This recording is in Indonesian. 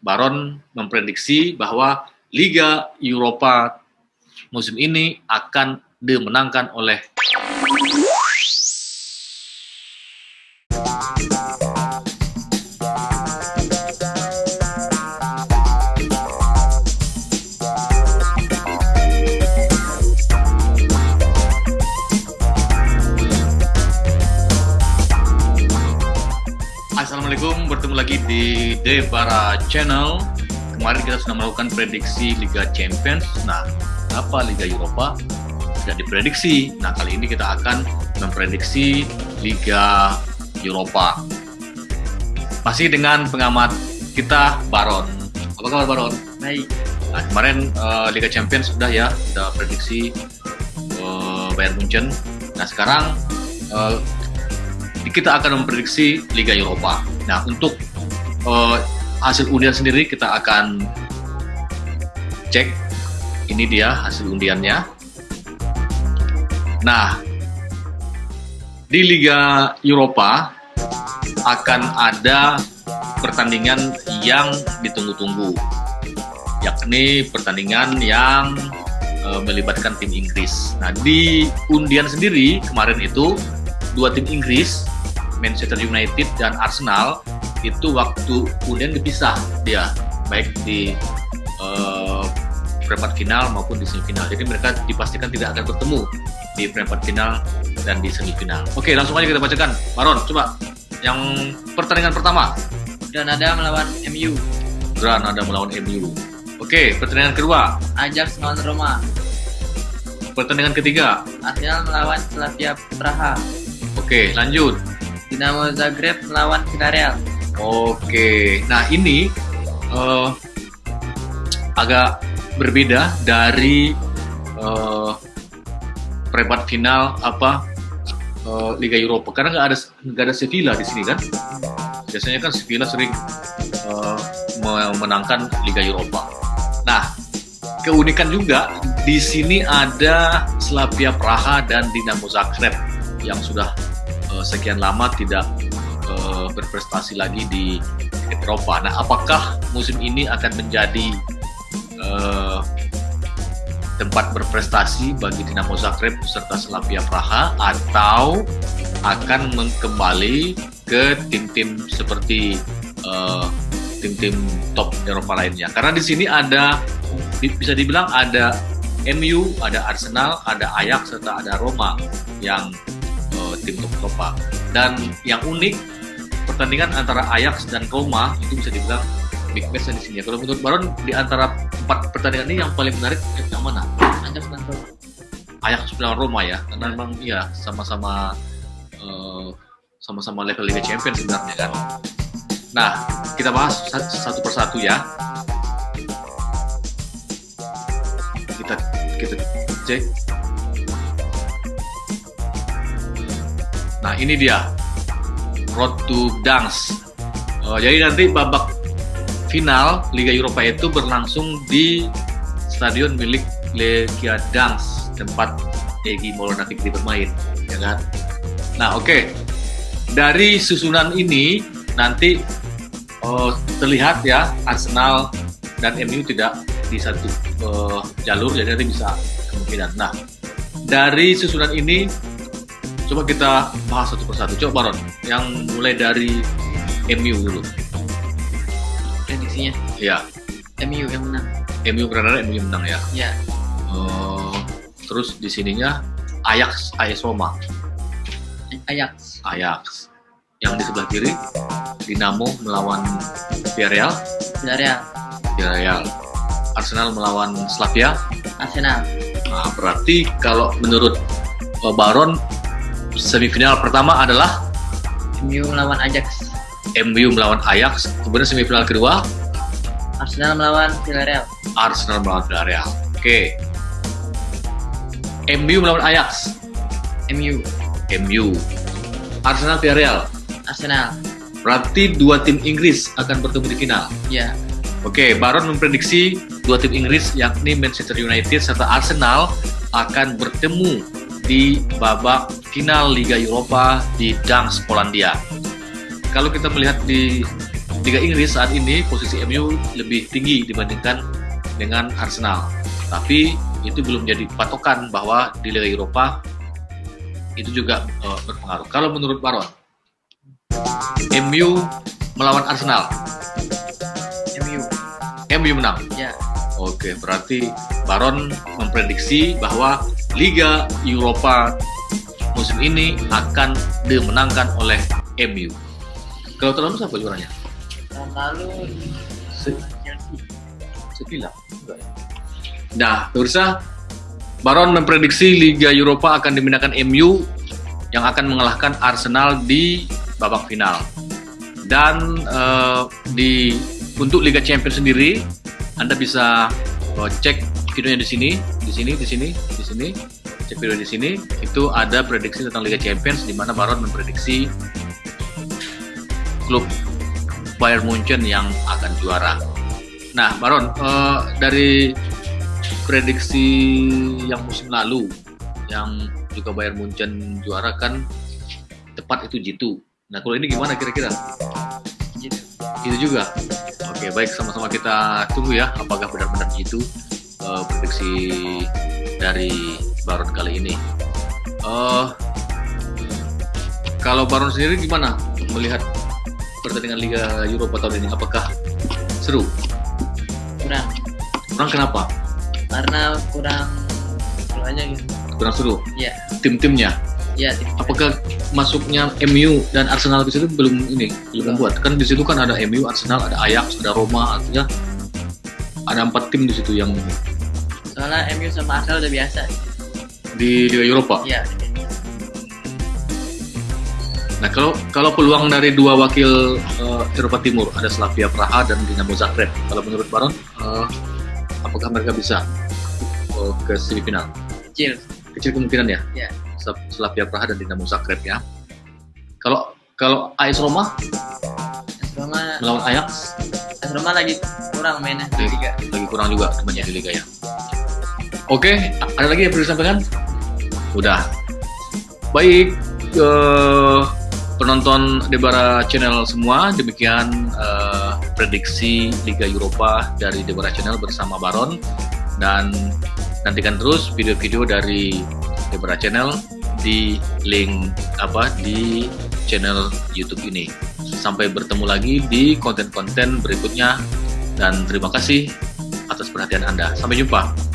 Baron memprediksi bahwa Liga Eropa musim ini akan dimenangkan oleh lagi di Debara Channel. Kemarin kita sudah melakukan prediksi Liga Champions. Nah, apa Liga Eropa? Tidak diprediksi. Nah, kali ini kita akan memprediksi Liga Eropa. Masih dengan pengamat kita Baron. Apa kabar Baron? Baik. Nah, kemarin uh, Liga Champions sudah ya, sudah prediksi uh, Bayern Munchen. Nah, sekarang uh, kita akan memprediksi Liga Eropa. Nah, untuk uh, hasil undian sendiri kita akan cek. Ini dia hasil undiannya. Nah, di Liga Eropa akan ada pertandingan yang ditunggu-tunggu, yakni pertandingan yang uh, melibatkan tim Inggris. Nah, di undian sendiri kemarin itu dua tim Inggris, Manchester United dan Arsenal, itu waktu kemudian dipisah dia, baik di uh, perempat final maupun di semifinal. Jadi mereka dipastikan tidak akan bertemu di perempat final dan di semifinal. Oke, langsung aja kita bacakan. Baron, coba yang pertandingan pertama. Granada melawan MU. Granada melawan MU. Oke, pertandingan kedua. Ajax melawan Roma. Pertandingan ketiga. Arsenal melawan Slavia Praha. Oke, lanjut. Dinamo Zagreb melawan Villarreal. Oke, nah ini uh, agak berbeda dari uh, perempat final apa uh, Liga Eropa karena nggak ada nggak ada Sevilla di sini kan. Biasanya kan Sevilla sering uh, memenangkan Liga Eropa. Nah, keunikan juga di sini ada Slavia Praha dan Dinamo Zagreb yang sudah uh, sekian lama tidak berprestasi lagi di Eropa. Nah, apakah musim ini akan menjadi uh, tempat berprestasi bagi Dinamo Zagreb serta Slavia Praha atau akan kembali ke tim-tim seperti tim-tim uh, top Eropa lainnya? Karena di sini ada bisa dibilang ada MU, ada Arsenal, ada Ajax serta ada Roma yang tim top Eropa. Dan yang unik pertandingan antara Ajax dan Roma itu bisa dibilang big match di sini. Kalau menurut Baron di antara empat pertandingan ini yang paling menarik yang mana? Ajax dan Roma. Ajax dan Roma ya, karena memang iya sama-sama uh, sama-sama level Liga Champions sebenarnya kan. Nah, kita bahas satu persatu ya. Kita kita cek Nah ini dia Road to Dance. Oh, jadi nanti babak final Liga Eropa itu berlangsung di stadion milik Legia Dance tempat Egi Maulana Fikri bermain, ya kan? Nah oke, okay. dari susunan ini nanti oh, terlihat ya Arsenal dan MU tidak di satu uh, jalur, jadi nanti bisa kemungkinan. Nah dari susunan ini Coba kita bahas satu persatu. Coba Baron, yang mulai dari MU dulu. Prediksinya? Iya. MU yang menang. MU karena MU yang menang ya. Iya. Uh, terus di sininya Ajax, Ajax Roma. Ajax. Ajax. Yang di sebelah kiri Dinamo melawan Villarreal. Villarreal. Villarreal. Arsenal melawan Slavia. Arsenal. Nah, berarti kalau menurut uh, Baron semifinal pertama adalah MU melawan Ajax. MU melawan Ajax. Kemudian semifinal kedua Arsenal melawan Villarreal. Arsenal melawan Villarreal. Oke. MU melawan Ajax. MU. MU. Arsenal Villarreal. Arsenal. Berarti dua tim Inggris akan bertemu di final. Iya. Oke, Baron memprediksi dua tim Inggris yakni Manchester United serta Arsenal akan bertemu di babak final Liga Eropa di Gdańsk, Polandia. Kalau kita melihat di Liga Inggris saat ini posisi MU lebih tinggi dibandingkan dengan Arsenal. Tapi itu belum jadi patokan bahwa di Liga Eropa itu juga uh, berpengaruh. Kalau menurut Baron, MU melawan Arsenal, MU. MU menang. Ya. Oke, berarti Baron memprediksi bahwa Liga Eropa musim ini akan dimenangkan oleh MU. Kalau tahun lalu siapa juaranya? Tahun lalu Chelsea. Sevilla. Nah, pemirsa, Baron memprediksi Liga Eropa akan dimenangkan MU yang akan mengalahkan Arsenal di babak final. Dan eh, di untuk Liga Champions sendiri, Anda bisa eh, cek videonya di sini, di sini, di sini, di sini, cek video di sini. Itu ada prediksi tentang Liga Champions di mana Baron memprediksi klub Bayern Munchen yang akan juara. Nah, Baron, eh, dari prediksi yang musim lalu, yang juga Bayern Munchen juara kan tepat itu jitu. Nah, kalau ini gimana kira-kira? Gitu. Itu juga. Oke, baik sama-sama kita tunggu ya, apakah benar-benar jitu eh, prediksi dari Baron kali ini. Eh, kalau Baron sendiri gimana melihat pertandingan Liga Eropa tahun ini? Apakah seru? Kurang. Kurang kenapa? Karena kurang seru aja gitu. Kurang seru. Ya. Tim-timnya. Ya. tim- Apakah masuknya MU dan Arsenal di situ belum ini belum membuat? Kan di situ kan ada MU, Arsenal, ada Ajax, ada Roma, artinya ada empat tim di situ yang Soalnya MU sama Arsenal udah biasa. di Liga Eropa. Ya. Nah kalau kalau peluang dari dua wakil eh, Eropa Timur ada Slavia Praha dan Dinamo Zagreb. Kalau menurut Baron, eh, apakah mereka bisa eh, ke semifinal? Kecil. Kecil kemungkinan ya. Ya. Slav- Slavia Praha dan Dinamo Zagreb ya. Kalau kalau AS Roma AS Roma, melawan Ajax AS Roma lagi kurang mainnya di Lagi- Liga. lagi kurang juga temannya di Liga ya. Oke, ada lagi yang perlu disampaikan? Udah. Baik, eh, penonton Debara Channel semua, demikian eh, prediksi Liga Eropa dari Debara Channel bersama Baron dan nantikan terus video-video dari Debara Channel di link apa di channel YouTube ini. Sampai bertemu lagi di konten-konten berikutnya dan terima kasih atas perhatian Anda. Sampai jumpa.